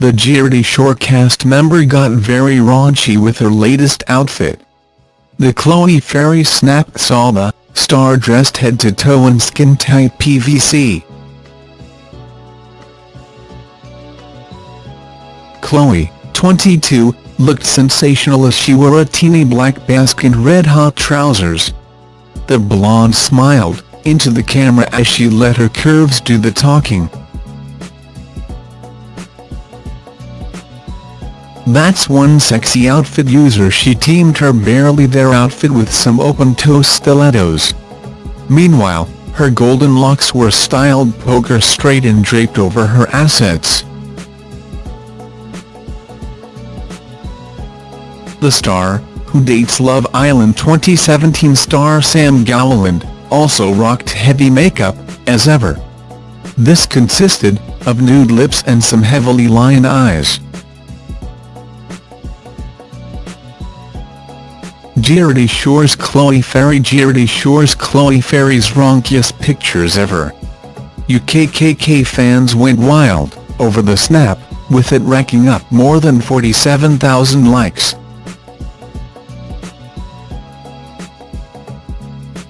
the Geordie Shore cast member got very raunchy with her latest outfit. The Chloe Ferry snap saw the star dressed head to toe in skin-tight PVC. Chloe, 22, looked sensational as she wore a teeny black basque and red-hot trousers. The blonde smiled into the camera as she let her curves do the talking. That's one sexy outfit user she teamed her barely there outfit with some open-toe stilettos. Meanwhile, her golden locks were styled poker straight and draped over her assets. The star, who dates Love Island 2017 star Sam Gowland, also rocked heavy makeup, as ever. This consisted of nude lips and some heavily lined eyes. Geordie Shore's Chloe Ferry Geordie Shore's Chloe Ferry's raunkiest pictures ever. UKKK fans went wild over the snap, with it racking up more than 47,000 likes.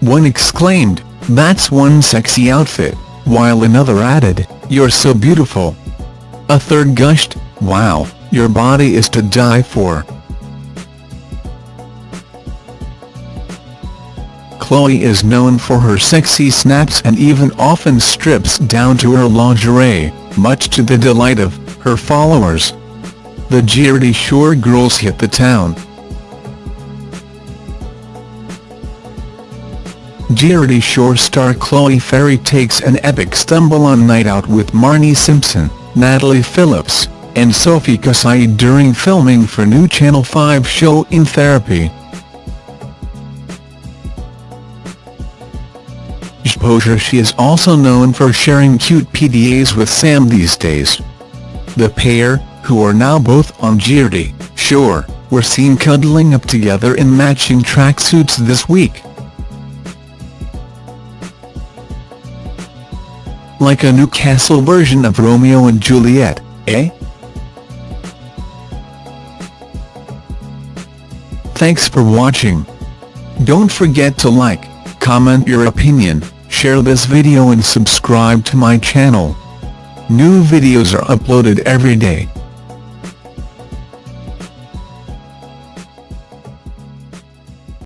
One exclaimed, that's one sexy outfit, while another added, you're so beautiful. A third gushed, wow, your body is to die for. Chloe is known for her sexy snaps and even often strips down to her lingerie, much to the delight of her followers. The Geordie Shore girls hit the town. Geordie Shore star Chloe Ferry takes an epic stumble on Night Out with Marnie Simpson, Natalie Phillips, and Sophie Kasaei during filming for new Channel 5 show In Therapy. Exposure she is also known for sharing cute PDAs with Sam these days. The pair, who are now both on Geordie Shore, were seen cuddling up together in matching tracksuits this week. Like a Newcastle version of Romeo and Juliet, eh? Thanks for watching. Don't forget to like, comment your opinion, share this video and subscribe to my channel. New videos are uploaded every day.